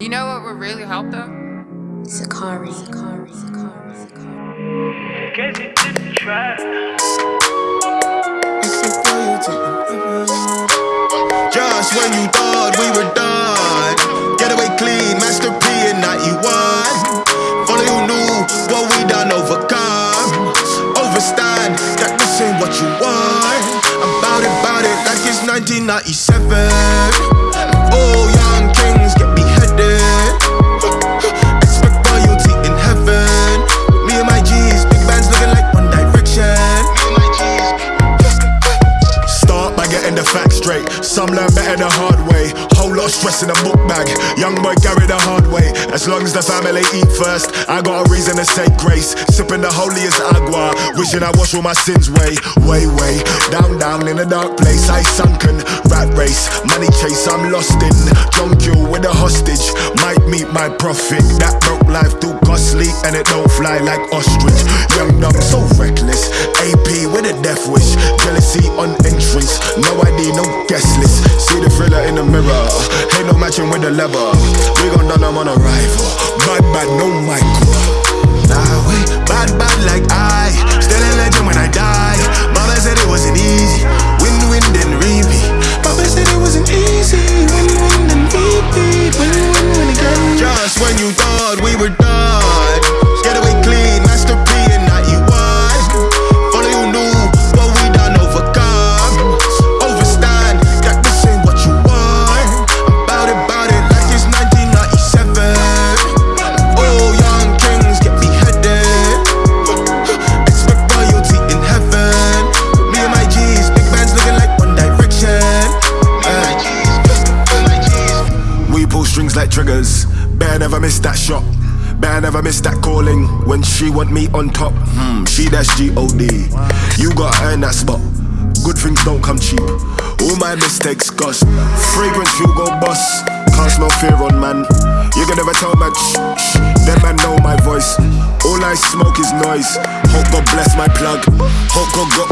You know what would really help though? Sakari. Sakari. Sakari. Sakari. Guess it didn't. Just when you thought we were done, getaway clean, Master P and not you one. Follow you knew what we done overcome. Overstand that this ain't what you want. About it, about it like it's 1997. Straight. Some learn better the hard way. Whole lot of stress in a book bag. Young boy carry the hard way. As long as the family eat first, I got a reason to say grace. Sipping the holiest agua, wishing I wash all my sins way, way, way. Down, down in a dark place, I sunken. Rat race, money chase, I'm lost in. You with a hostage. My profit That broke life too costly, and it don't fly like ostrich. Young, dumb, so reckless. AP with a death wish. Jealousy on entrance. No ID, no guest list. See the thriller in the mirror. Ain't no matching with the leather. We gon' done them on arrival. Bad, We like triggers. Bear never miss that shot. Bear never miss that calling. When she want me on top, hmm, she that's G-O-D. You gotta earn that spot. Good things don't come cheap. All my mistakes cost. Fragrance you go boss. Cast no fear on man. You can never tell man shh. Them man know my voice. All I smoke is noise. Hope God bless my plug. Hope God got